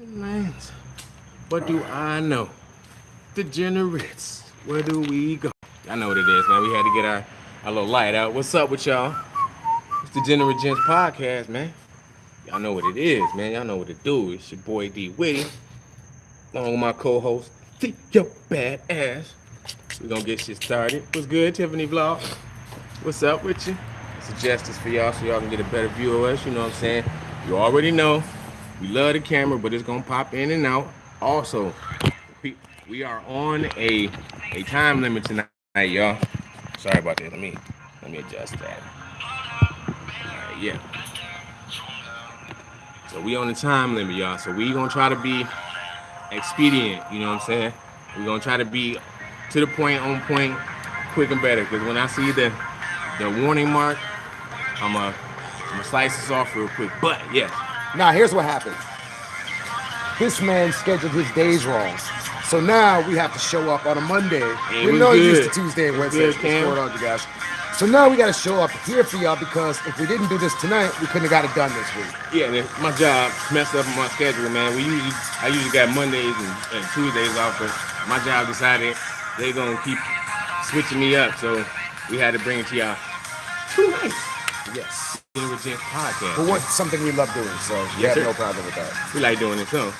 Lanes. What do I know? Degenerates. Where do we go? I know what it is, man. We had to get our, our little light out. What's up with y'all? It's the Degenerate Gents podcast, man. Y'all know what it is, man. Y'all know what to do. It's your boy D Witty. Along with my co-host, T Yo Bad Ass. We're gonna get shit started. What's good, Tiffany Vlog? What's up with you? Suggest this for y'all so y'all can get a better view of us. You know what I'm saying? You already know we love the camera, but it's gonna pop in and out. Also, we are on a a time limit tonight, y'all. Sorry about that. Let me let me adjust that. Right, yeah. So we on the time limit, y'all. So we gonna try to be expedient. You know what I'm saying? We're gonna try to be to the point, on point, quick and better. Because when I see the the warning mark, I'm gonna, I'm gonna slice this off real quick. But yes. Now here's what happened. This man scheduled his days wrong. So now we have to show up on a Monday. Hey, we we know good. used to Tuesday and Wednesday. good, What's going on, you guys? So now we got to show up here for y'all because if we didn't do this tonight, we couldn't have got it done this week. Yeah, man, my job messed up my schedule, man. We usually, I usually got Mondays and, and Tuesdays off, but my job decided they're gonna keep switching me up, so we had to bring it to y'all tonight. Yes. Degenerate Gents podcast. But what's something we love doing, so we Yes, have sir. no problem with that. We like doing it, so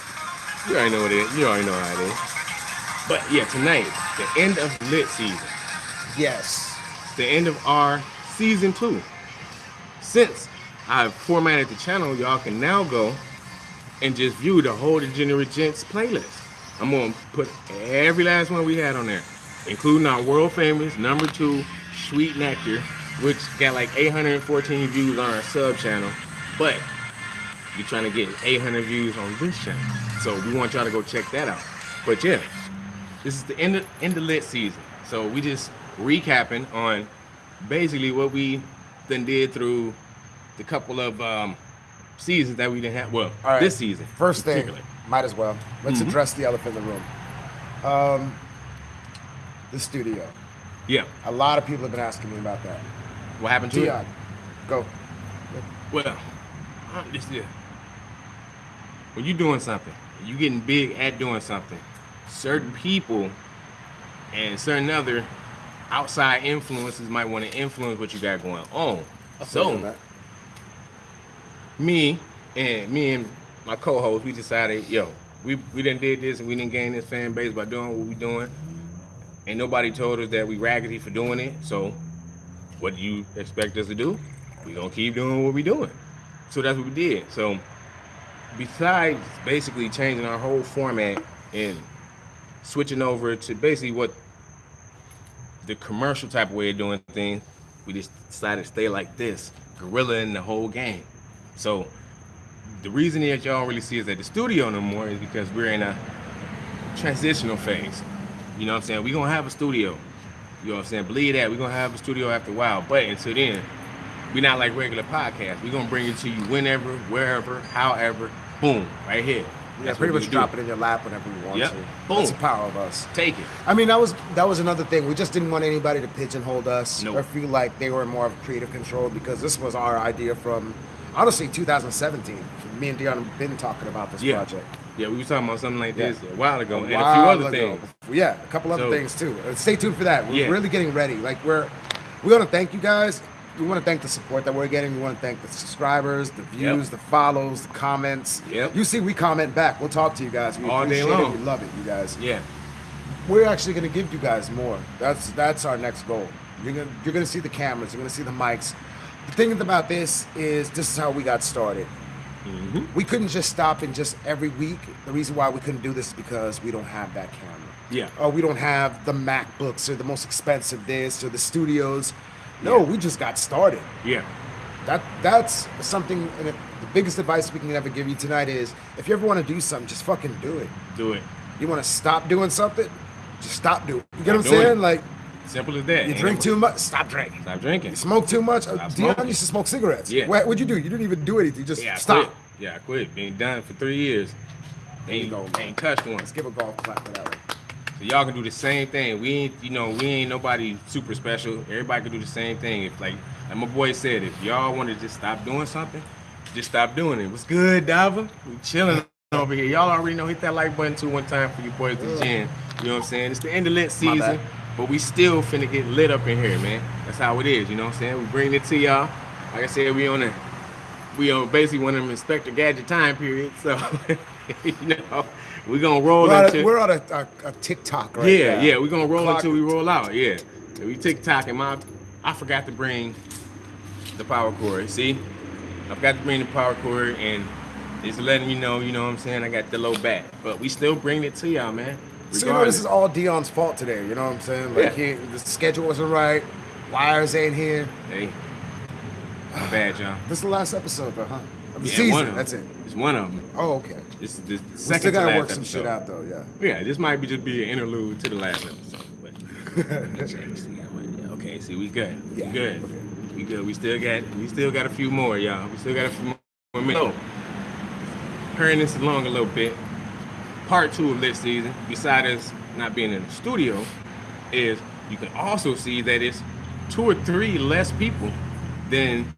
you already know what it is. You already know how it is. But yeah, tonight, the end of lit season, Yes. the end of our season two. Since I've formatted the channel, y'all can now go and just view the whole Degenerate Gents playlist. I'm gonna put every last one we had on there, including our world famous number two, Sweet Nectar, which got like 814 views on our sub channel. But we're trying to get 800 views on this channel. So we want y'all to go check that out. But yeah, this is the end of end of lit season. So we just recapping on basically what we then did through the couple of um, seasons that we didn't have. Well, right. this season. First thing, might as well. Let's Mhm. address the elephant in the room. Um, the studio. Yeah. A lot of people have been asking me about that. What happened to Dion, it? go. Well, uh, this is when you're doing something, you getting big at doing something. Certain people and certain other outside influences might want to influence what you got going on. So me and me and my co-host, we decided, yo, we we didn't did this and we didn't gain this fan base by doing what we doing. Ain't nobody told us that we raggedy for doing it. So what do you expect us to do? We're gonna keep doing what we're doing. So that's what we did. So besides basically changing our whole format and switching over to basically what the commercial type of way of doing things, we just decided to stay like this, gorilla in the whole game. So the reason that y'all really see us at the studio no more is because we're in a transitional phase. You know what I'm saying? We're gonna have a studio. You know what I'm saying? Believe that, we're gonna have a studio after a while. But until then, we're not like regular podcasts. We're gonna bring it to you whenever, wherever, however, boom, right here. Yeah, That's pretty much drop do. it in your lap whenever you want Yep. to. Boom. That's the power of us. Take it. I mean, that was that was another thing. We just didn't want anybody to pigeonhole us Nope. or feel like they were more of creative control because this was our idea from honestly 2017. Me and Dion have been talking about this Yeah. project. Yeah, we were talking about something like this Yeah. a while ago, A and a few other ago. things. Yeah, a couple other So- things too. Uh, Stay tuned for that. We're Yeah. really getting ready. Like we're we want to thank you guys. We want to thank the support that we're getting. We want to thank the subscribers, the views, Yep. the follows, the comments. Yep. You see, we comment back. We'll talk to you guys. We All day long. it. We love it, you guys. Yeah, We're actually going to give you guys more. That's that's our next goal. You're gonna you're gonna see the cameras. You're gonna see the mics. The thing about this is this is how we got started. Mhm. We couldn't just stop and just every week. The reason why we couldn't do this is because we don't have that camera. yeah, Or we don't have the MacBooks or the most expensive this or the studios. No, Yeah. we just got started. yeah. That that's something. And the biggest advice we can ever give you tonight is if you ever want to do something, just fucking do it. Do it. You want to stop doing something, just stop doing. it. You get what I'm saying? it. Like Simple as that. you Ain't drink no- too much, stop drinking. Stop drinking. You smoke too much. Uh, Stop Dion smoking. used to smoke cigarettes. Yeah. What, what'd you do? You didn't even do anything. You just Yeah, I stop. quit. Yeah, I quit. Been done for three years. Ain't, go, man. ain't touched one. Let's give a golf clap for that one. So y'all can do the same thing. We ain't, you know, we ain't nobody super special. Everybody can do the same thing. If like, like my boy said, if y'all want to just stop doing something, just stop doing it. What's good, Dava? We chilling over here. Y'all already know. Hit that like button too one time for you boys to gin. You know what I'm saying? It's the end of lit My season. But we still finna get lit up in here, man. That's how it is. You know what I'm saying? We bring it to y'all. Like I said, we on a we on basically one of them Inspector Gadget time periods. So you know we gonna roll We're into a, we're on a, a, a TikTok right yeah, now. yeah, we're gonna roll Clock- until we roll out. Yeah. And we TikTok and my I forgot to bring the power cord. See? I forgot to bring the power cord and it's letting you know, you know what I'm saying? I got the low back. But we still bring it to y'all, man. So you know this is all Dion's fault today. You know what I'm saying? Like Yeah. he, the schedule wasn't right. Wires ain't here. Hey. My bad, y'all. This is the last episode, though, huh? Of the Yeah, season. one of them. That's it. It's one of them. Oh, okay. This is the We second still gotta last work some episode. shit out, though. Yeah. Yeah, this might be just be an interlude to the last episode. But Let's check, see how much- okay, see, we good. Yeah, We good. okay. We good. We still got we still got a few more, y'all. We still got a few more minutes. So, hurrying this along a little bit. Part two of this season, besides us not being in the studio, is you can also see that it's two or three less people than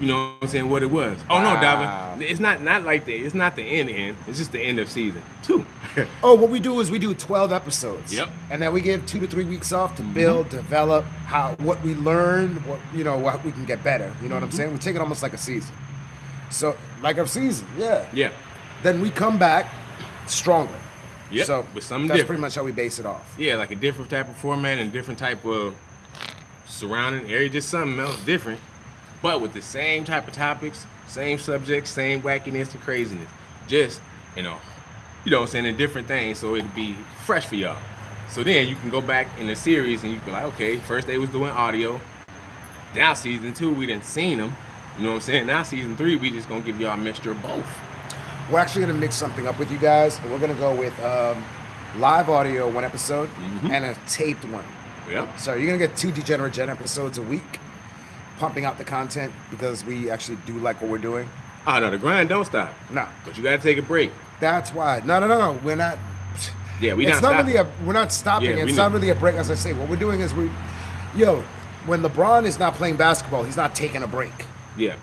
you know what I'm saying what it was. Oh no, Wow. Davin. It's not not like that. It's not the end end. It's just the end of season two. Oh, what we do is we do 12 episodes. Yep. And then we give two to three weeks off to build, mm-hmm. develop how what we learned, what you know, what we can get better. You know what I'm mm-hmm. saying? We take it almost like a season. So like a season, yeah. yeah. Then we come back stronger. Yep, So with something that's different. pretty much how we base it off. Yeah, like a different type of format and different type of surrounding area, just something else different, but with the same type of topics, same subjects, same wackiness and craziness, just you know, you know, what I'm saying in different things, so it'd be fresh for y'all. So then you can go back in the series and you can be like, okay, first they was doing audio, now season two we didn't seen them, you know what I'm saying? Now season three we just gonna give y'all a mixture of both. We're actually gonna mix something up with you guys, we're gonna go with um, live audio one episode Mhm. and a taped one. Yep. So you're gonna get two Degenerate Gen episodes a week, pumping out the content because we actually do like what we're doing. Oh no, the grind don't stop, No, but you gotta take a break. that's why. No, no, no, no. We're not. Yeah, we it's not not really a. We're not stopping. Yeah, it's not really a break. As I say, what we're doing is we, yo, when LeBron is not playing basketball, he's not taking a break. Yeah,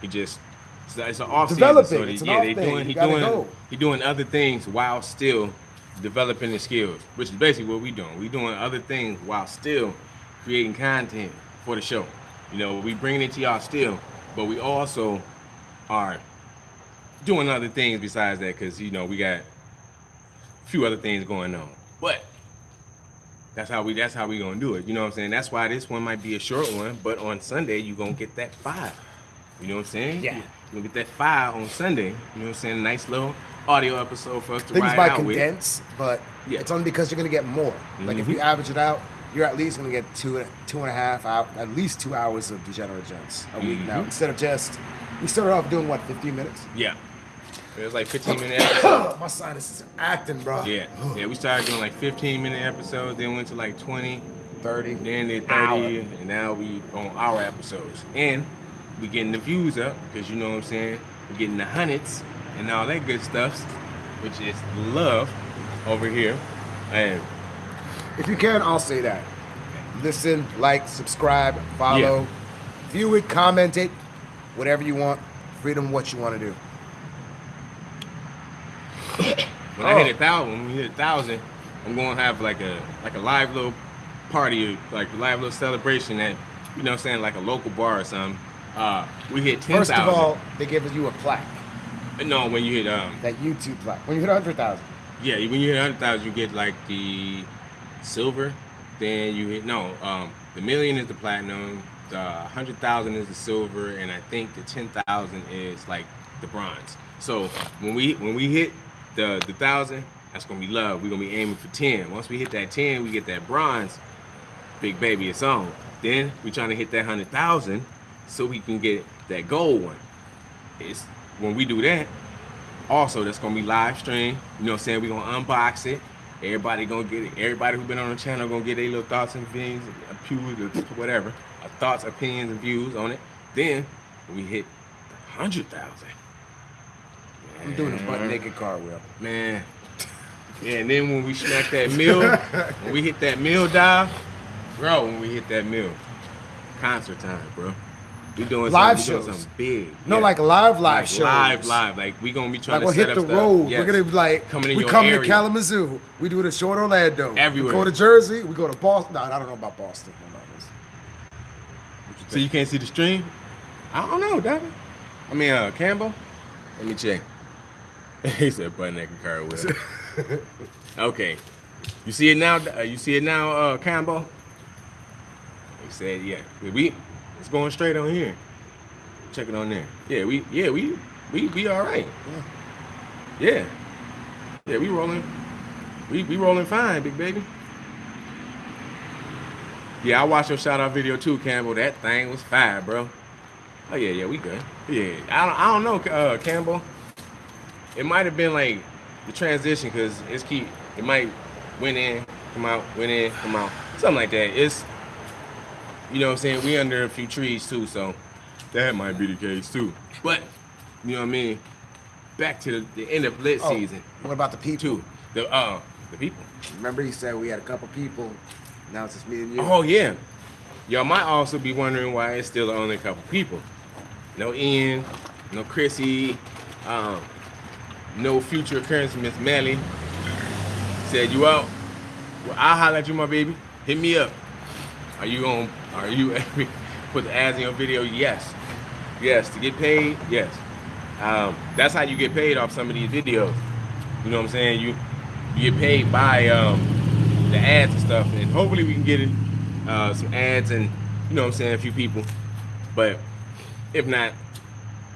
he just it's, it's an off Developing, season, so they, yeah, they doing you he doing go. he doing other things while still developing his skills, which is basically what we doing. We doing other things while still creating content for the show. You know, we bringing it to y'all still, but we also are doing other things besides that because you know we got a few other things going on. But that's how we that's how we gonna do it. You know what I'm saying? That's why this one might be a short one, but on Sunday you gonna get that five. You know what I'm saying? Yeah. You gonna get that five on Sunday. You know what I'm saying? Nice little audio episode for us to Things ride might out with. condense, but Yeah. it's only because you're gonna get more. Like if you average it out, you're at least gonna get two two and a half out, at least two hours of Degenerate Gens a week now, Mhm. instead of just. We started off doing what, 15 minutes? Yeah. It was like 15 minute episode. My sinuses are acting, bro. Yeah. Yeah, we started doing like 15 minute episodes, then went to like 20, 30. then they 30, Hour. and now we on our episodes. And we getting the views up, because you know what I'm saying? We're getting the hundreds and all that good stuff, which is love over here. And If you can, I'll say that. Listen, like, subscribe, follow, view it, comment it, whatever you want. Freedom, what you want to do. when I Oh. hit a thousand, when we hit a thousand, I'm gonna have like a like a live little party, like a live little celebration at you know what I'm saying, like a local bar or something. Uh, we hit ten First of all, they give you a plaque, no, when you hit um, that YouTube plaque. When you hit 100,000, yeah, when you hit hundred thousand, you get like the silver. Then you hit no, um, the million is the platinum. The hundred thousand is the silver, and I think the ten thousand is like the bronze. So when we when we hit the the thousand, that's gonna be love. We're gonna be aiming for ten. Once we hit that ten, we get that bronze. Big baby, it's on. Then we trying to hit that hundred thousand, so we can get that gold one. It's when we do that. Also, that's gonna be live stream. You know what I'm saying? We're gonna unbox it. Everybody gonna get it. Everybody who been on the channel gonna get their little thoughts and views, or whatever, thoughts, opinions, and views on it. Then we hit hundred thousand. I'm doing a butt naked cartwheel. Man. Yeah, and then when we smack that mill, when we hit that mill dive, bro, when we hit that mill, concert time, bro. We doing Live something, we doing shows. something big. No, yeah. like live, live Like shows. Live, live. Like we gonna be trying Like we'll to set hit the up stuff. road. Yes. We're gonna be like Coming in we your come area. to Kalamazoo. We do it the short Orlando. Everywhere. We go to Jersey. We go to Boston. No, I don't know about Boston. I don't know this. What you So you can't see the stream? I don't know, David. I mean, uh, Campbell. Let me check. he said, "Butt naked car with." okay, you see it now. Uh, you see it now, uh, Campbell. He said, "Yeah, we it's going straight on here. Check it on there. Yeah, we yeah we we we all right. Yeah, yeah, we rolling. We we rolling fine, big baby." Yeah, I watched your shout out video too, Campbell. That thing was fire, bro. Oh yeah, yeah, we good. Yeah, I don't, I don't know, uh, Campbell. It might have been like the transition because it's keep. It might went in, come out, went in, come out, something like that. It's, you know, what I'm saying we under a few trees too, so that might be the case too. But you know what I mean. Back to the, the end of lit Oh, season What about the people? too. The uh the people. Remember he said we had a couple people. Now it's just me and you. Oh yeah. Y'all might also be wondering why it's still only a couple people. No Ian, no Chrissy, um, no future occurrence, Miss Melly. Said you out. Well, I'll holler at you, my baby. Hit me up. Are you on are you put the ads in your video? Yes. Yes. To get paid, yes. Um, that's how you get paid off some of these videos. You know what I'm saying? You you get paid by um, the ads and stuff, and hopefully we can get it uh, some ads and you know what I'm saying a few people. But if not,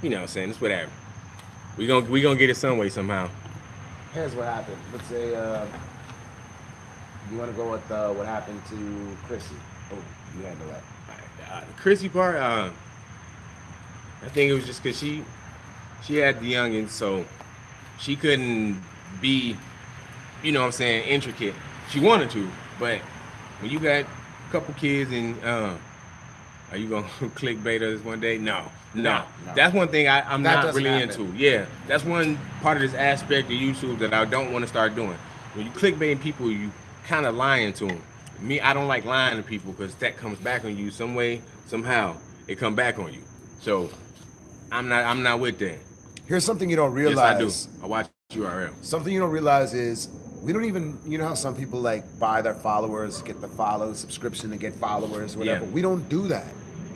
you know what I'm saying it's whatever. We gonna we gonna get it some way somehow. Here's what happened. Let's say uh, you want to go with uh, what happened to Chrissy. Oh, you handle that. Uh, the Chrissy part, uh, I think it was just because she she had the youngins, so she couldn't be, you know what I'm saying, intricate. She wanted to, but when you got a couple kids and uh, are you gonna clickbait us one day? No, no. No. That's one thing I, I'm That not really happen. into. Yeah, that's one part of this aspect of YouTube that I don't want to start doing. When you clickbaiting people, you kind of lying to them. Me, I don't like lying to people because that comes back on you some way, somehow. It come back on you. So I'm not, I'm not with that. Here's something you don't realize. Yes, I do. I watch URL. Something you don't realize is we don't even. You know how some people like buy their followers, get the follow subscription to get followers, whatever. Yeah. We don't do that.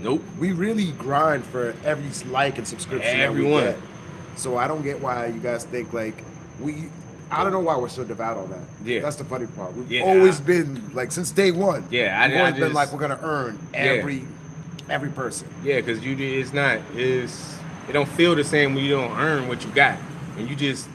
Nope. We really grind for every like and subscription Everyone. that we get. So I don't get why you guys think like we. I don't know why we're so devout on that. Yeah. that's the funny part. We've Yeah, always I- been like since day one. Yeah, I- we've I always been like we're gonna earn every every person. Yeah, because you it's not it's it don't feel the same when you don't earn what you got. When you just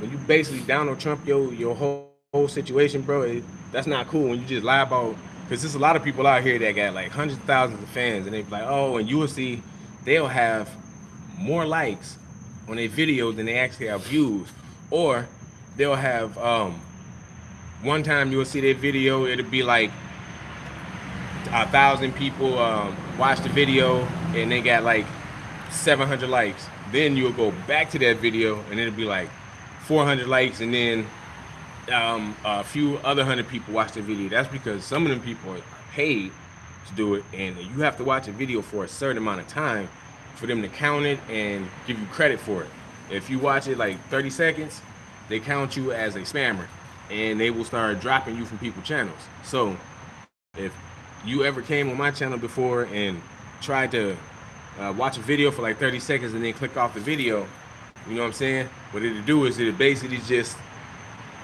when you basically Donald Trump your your whole whole situation, bro. It, that's not cool. When you just lie about because there's a lot of people out here that got like hundreds of thousands of fans, and they be like, oh, and you will see they'll have more likes on their videos than they actually have views, or they'll have um one time you'll see their video, it'll be like a thousand people um, watch the video and they got like 700 likes. Then you'll go back to that video and it'll be like 400 likes, and then um, a few other hundred people watch the video. That's because some of them people are paid to do it, and you have to watch a video for a certain amount of time for them to count it and give you credit for it. If you watch it like 30 seconds, they count you as a spammer, and they will start dropping you from people's channels. So if you ever came on my channel before and tried to uh, watch a video for like 30 seconds and then click off the video, you know what I'm saying? What it'll do is it'll basically just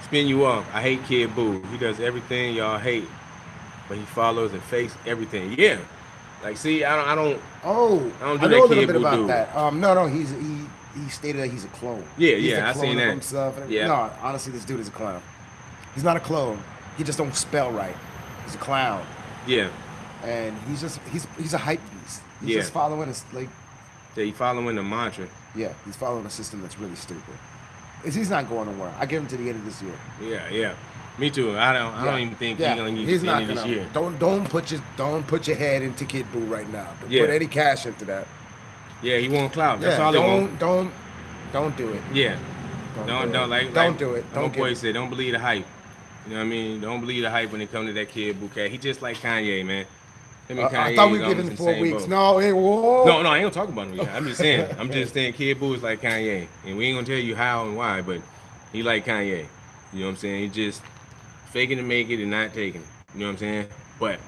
spin you off. I hate Kid Boo. He does everything y'all hate, but he follows and fakes everything. Yeah. Like, see, I don't, I don't, Oh, I don't I do know a little bit about Voodoo. that. Um, no, no, he's he he stated that he's a clone. Yeah, He's yeah, a I clone seen of that. Himself. Yeah. No, honestly, this dude is a clown. He's not a clone. He just don't spell right. He's a clown, yeah. and he's just he's he's a hype beast. He's Yeah. just following his like Yeah, he following the mantra. yeah, he's following a system that's really stupid. Is he's not going nowhere. I give him to the end of this year. Yeah, yeah. Me too. I don't, I don't even think yeah. he's gonna use he's not of this gonna. year. Don't don't put your don't put your head into Kid Boo right now. Don't Yeah. put any cash into that. Yeah, he won't clout. That's yeah, all he don't want. don't don't do it. Yeah. Don't Don't do don't it. like Don't like do it. Don't boy give- said, don't believe the hype. You know what I mean? Don't believe the hype when it comes to that kid bouquet. He just like Kanye, man. Him and Uh, I thought we were giving in four weeks. boat. No, hey, whoa. No, no, I ain't gonna talk about him. yet. I'm just saying. I'm just saying. Kid Boo is like Kanye, and we ain't gonna tell you how and why, but he like Kanye. You know what I'm saying? He just faking to make it and not taking it. You know what I'm saying? But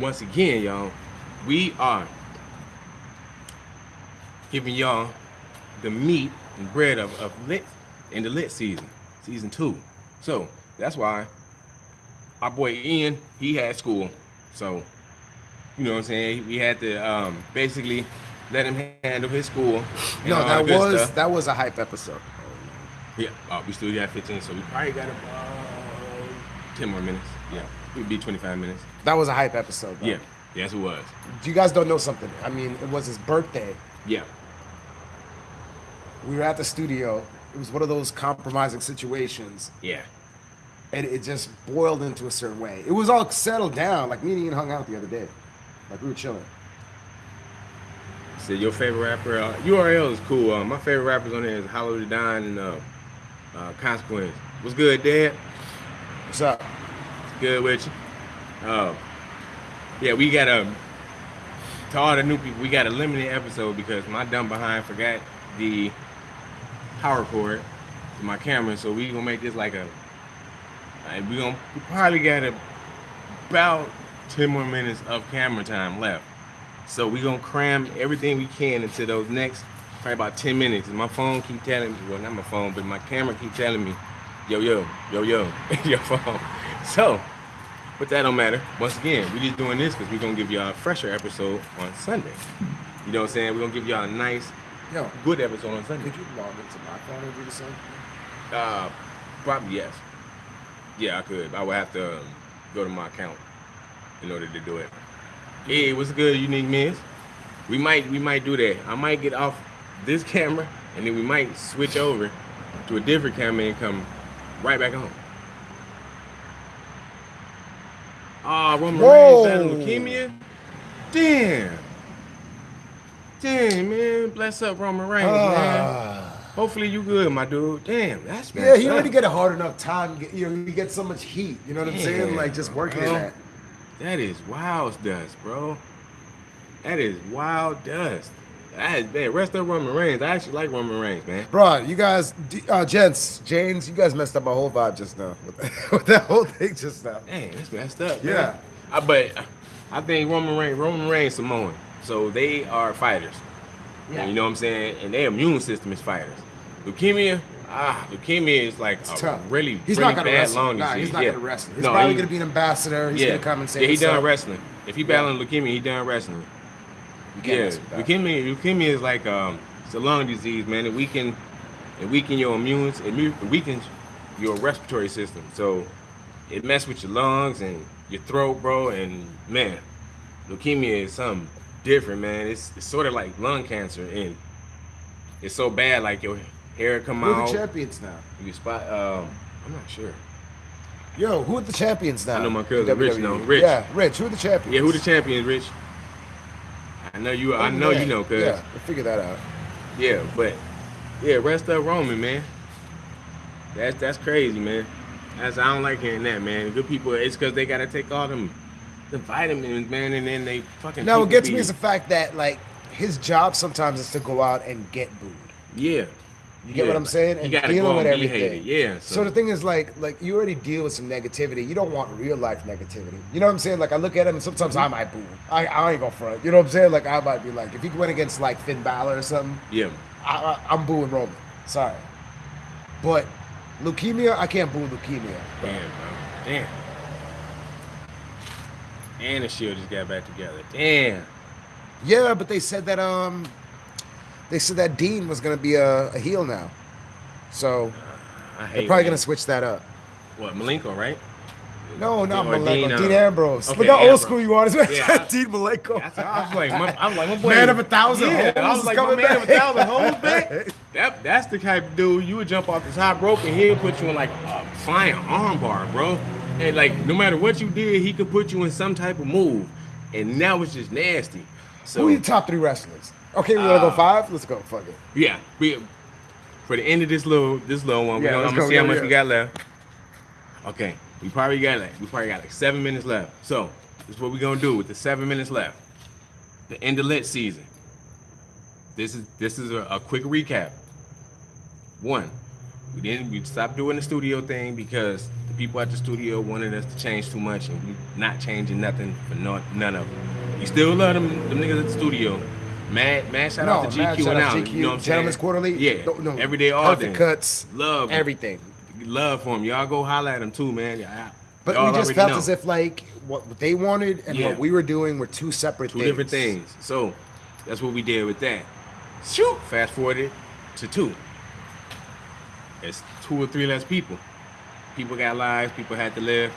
once again, y'all, we are giving y'all the meat and bread of, of lit in the lit season, season two. So that's why our boy Ian, he had school. So you know what I'm saying? We had to um, basically let him handle his school. No, that was stuff. that was a hype episode. Yeah, uh, we still got 15, so we probably got about 10 more minutes. Yeah, we'd be 25 minutes. That was a hype episode. Though. Yeah, yes, it was. You guys don't know something. I mean, it was his birthday. Yeah, We were at the studio. It was one of those compromising situations, yeah. and it just boiled into a certain way. It was all settled down. Like me and Ian hung out the other day. Like we were chilling. So your favorite rapper, uh, URL is cool. Uh, my favorite rappers on there is Hollow da Don and uh, uh, Consequence. What's good, Dad? What's up? Good with you. Uh, yeah, we got a to all the new people. We got a limited episode because my dumb behind forgot the power cord to my camera, so we gonna make this like a. Like we gonna we probably got about ten more minutes of camera time left, so we gonna cram everything we can into those next probably about ten minutes. And my phone keep telling me, well, not my phone, but my camera keep telling me, yo, yo, yo, yo, your phone. So, but that don't matter. Once again, we just doing this because we're gonna give y'all a fresher episode on Sunday. You know what I'm saying? We're gonna give y'all a nice, Yo, good episode on Sunday. could you log into my phone and do the same? Uh, probably yes. Yeah, I could. I would have to um, go to my account in order to do it. Hey, what's good, unique miss? We might we might do that. I might get off this camera and then we might switch over to a different camera and come right back on. Ah, Roman Whoa. Reigns leukemia. Damn. Damn, man. Bless up, Roman Reigns, man. Ah. Hopefully you good, my dude. Damn, that's Yeah, he already up. get a hard enough time. You know, he gets so much heat. You know what I'm saying? Like just working bro. that. That is wild dust, bro. That is wild dust. That is bad. Rest up Roman Reigns. I actually like Roman Reigns, man. Bro, you guys, uh, gents, James, you guys messed up my whole vibe just now with, with that whole thing just now. Dang, it's messed up. Yeah. Man. I, but I think Roman Reigns, Roman Reigns, Samoan. So they are fighters. Yeah. You know what I'm saying? And their immune system is fighters. Leukemia, ah, leukemia is like It's a tough. really, He's really not bad wrestle. lung Nah, disease. he's not yeah. gonna wrestle. He's No, probably he- gonna be an ambassador. He's yeah. gonna come and say Yeah, he done up. wrestling. If he battling leukemia, he done wrestling. Yeah, mess with that. leukemia. Leukemia is like um, it's a lung disease, man. It weaken, it weaken your immune, it weakens your respiratory system. So it mess with your lungs and your throat, bro. And man, leukemia is something different, man. It's, it's sort of like lung cancer, and it's so bad, like your hair come Who out. the champions now? You spot. Um, I'm not sure. Yo, who are the champions now? I know my cousin in Rich No. Rich. Yeah, Rich. Who are the champions? Yeah, who the champions, Rich? I know you. I know you know, cuz. Yeah, we'll figure that out. Yeah, but yeah, rest up Roman, man. That's that's crazy, man. That's I don't like hearing that, man. Good people, it's because they gotta take all them the vitamins, man, and then they fucking. Now, what gets me is the fact that like his job sometimes is to go out and get booed. yeah. You get Yeah. what I'm saying? And dealing with and everything. yeah. So. So, the thing is, like, like you already deal with some negativity. You don't want real life negativity. You know what I'm saying? Like, I look at him, and sometimes I might boo. I, I ain't gonna front. You know what I'm saying? Like, I might be like, if he went against like Finn Balor or something, yeah, I, I, I'm booing Roman. Sorry, but leukemia, I can't boo leukemia. damn, bro, damn. And the Shield just got back together. Damn. Yeah, but they said that um, they said that Dean was gonna be a, a heel now, so I hate they're probably gonna switch that up. what Malenko, right? No, not Malenko. Dean, Dean, uh, Ambrose. okay, Look how Ambrose. old school you are. Yeah, I- Dean Malenko. That's, I was like, my, I'm like, my boy, Man of a thousand Yeah, I was like, my man of a thousand holds back. That, that's the type of dude you would jump off the top rope and he'll put you in like a flying armbar, bro. And like, no matter what you did, he could put you in some type of move, and now it's just nasty. So Who are your top three wrestlers? Okay, we wanna go Uh, five. Let's go. Fuck it. yeah, we for the end of this little this little one, we Yeah, gonna, I'm gonna see how much yeah. we got left. Okay, we probably got like we probably got like seven minutes left. So this is what we're gonna do with the seven minutes left. The end of lit season. This is this is a, a quick recap. One, we didn't we stopped doing the studio thing because the people at the studio wanted us to change too much, and we not changing nothing for no, none of them. We still love them, them niggas at the studio. Mad, mad shout out to GQ and out. GQ, You know what I'm Gentlemen's saying? Quarterly. Yeah. No, no, Every day, all day. cuts, Love. everything. Love for them. Y'all go holler at them too, man. Yeah, But y'all we just felt know. as if like what they wanted and Yeah. what we were doing were two separate two things. different things. So that's what we did with that. Shoot, fast forwarded to two. It's two or three less people. People got lives. People had to live.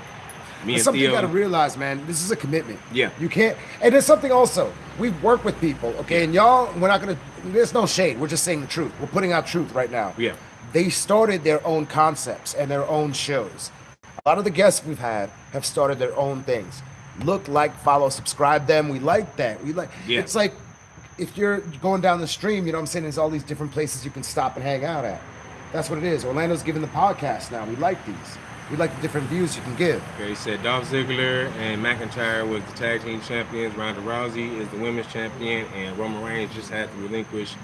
Me and something you got to realize, man. This is a commitment. Yeah. You can't. And there's something also. We've worked with people, okay, and y'all. We're not gonna. There's no shade. We're just saying the truth. We're putting out truth right now. Yeah. They started their own concepts and their own shows. A lot of the guests we've had have started their own things. Look, like, follow, subscribe them. We like that. We like. Yeah. It's like if you're going down the stream, you know what I'm saying? There's all these different places you can stop and hang out at. That's what it is. Orlando's giving the podcast now. We like these. We like the different views you can give. Okay, he said Dolph Ziggler and McIntyre was the tag team champions. Ronda Rousey is the women's champion, and Roman Reigns just had to relinquish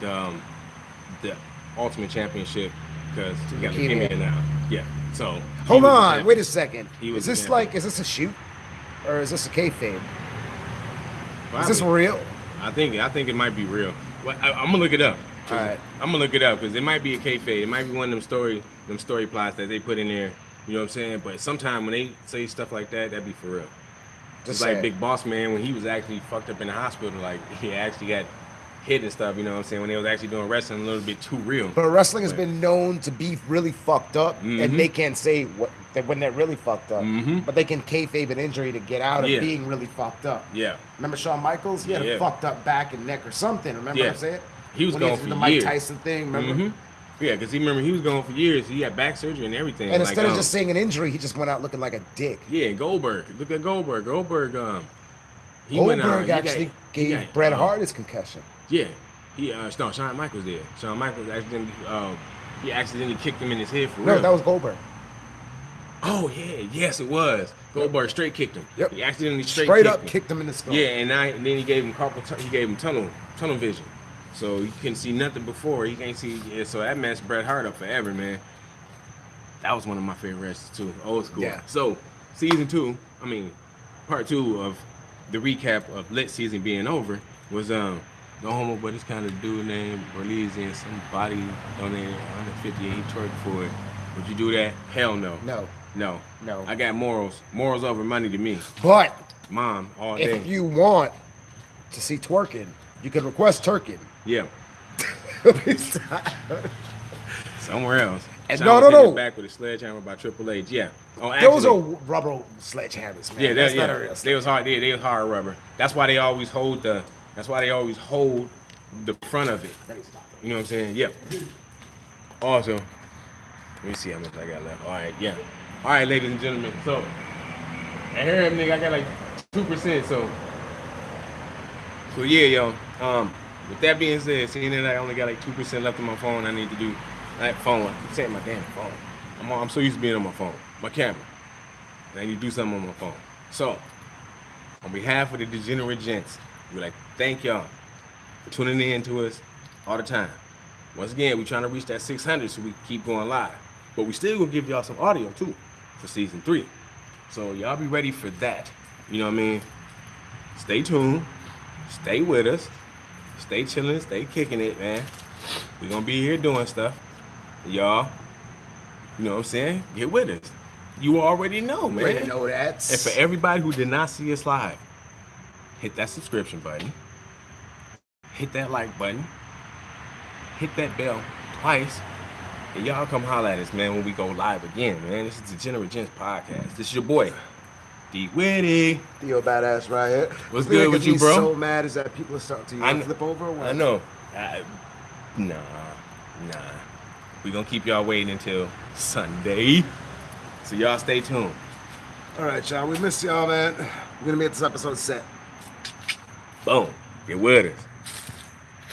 the um, the Ultimate Championship because he got leukemia. now. Yeah. So Hold on, wait a second. He was Is this like, is this a shoot, or is this a kayfabe? Is this Probably. real? I think I think it might be real. Well, I, I'm gonna look it up. All right. I'm gonna look it up because it might be a kayfabe. It might be one of them story them story plots that they put in there. You know what I'm saying? But sometimes when they say stuff like that, that'd be for real. Just like. Big Boss Man when he was actually fucked up in the hospital, like he actually got hit and stuff. You know what I'm saying? When they was actually doing wrestling a little bit too real. But wrestling has Right. been known to be really fucked up, Mhm. and they can't say what that when they're really fucked up. Mhm. But they can kayfabe an injury to get out of Yeah. being really fucked up. Yeah. Remember Shawn Michaels? He had Yeah. a fucked up back and neck or something. Remember Yeah. what I'm saying? He was when going he for the Mike years. Tyson thing. Remember? Mhm. Yeah, because he remember he was going for years. He had back surgery and everything. And like, instead of um, just saying an injury, he just went out looking like a dick. yeah, Goldberg. Look at Goldberg. Goldberg. Um, he went out- Goldberg he got- actually he gave got, Bret uh, Hart his concussion. Yeah, he uh, no, Shawn Michaels did. Shawn Michaels accidentally, uh, he accidentally kicked him in his head for No, real. No, that was Goldberg. oh yeah, yes it was. Goldberg straight kicked him. Yep. He accidentally straight, Straight, kicked up him. kicked him in the skull. Yeah, and, I, and then he gave him carpal, he gave him tunnel tunnel vision, so you can't see nothing before. You can't see. Yeah, so that messed Bret Hart up forever, man. That was one of my favorite wrestlers too, old school. Yeah. So season two, I mean, part two of the recap of lit season being over was um no homo, but it's kind of dude named Orleans and somebody donated 150 and he twerked for it. Would you do that? Hell no. No, No. no. I got morals. Morals over money to me. But Mom, all day. if you want to see twerking, you can request twerking. Yeah. Somewhere else. Sean no, no, no. Back with a sledgehammer by Triple H. Yeah. Oh, Those are rubber sledgehammers, man. Yeah, That's that, not yeah. a real They was hard. They, they was hard rubber. That's why they always hold the. That's why they always hold the front of it. You know what I'm saying? Yep. Also, let me see how much I got left. All right, yeah. All right, ladies and gentlemen. So, I hear him, nigga. I got like two percent. So, so yeah, yo. Um, with that being said, seeing that I only got like two percent left on my phone, I need to do that phone. I keep saying my damn phone. I'm, I'm so used to being on my phone, my camera. I need to do something on my phone. So, on behalf of the degenerate gents, we like thank y'all for tuning in to us all the time. Once again, we're trying to reach that 600 so we keep going live. But we still gonna give y'all some audio too for season three. So y'all be ready for that. You know what I mean? Stay tuned. Stay with us. Stay chilling. Stay kicking it, man. we gonna be here doing stuff. Y'all, you know what I'm saying? Get with us. You already know, man. To know that. And for everybody who did not see us live, hit that subscription button, hit that like button, hit that bell twice, and y'all come holler at us, man, when we go live again, man. This is the Degenerate Gents podcast. This is your boy, D Witty. Theo Badass right here. What's good with you, bro? so mad is that people are starting to I flip over. or what? I know. I, nah, nah. we going to keep y'all waiting until Sunday. So y'all stay tuned. All right, y'all. We miss y'all, man. We're gonna make this episode set. Boom. Get with us.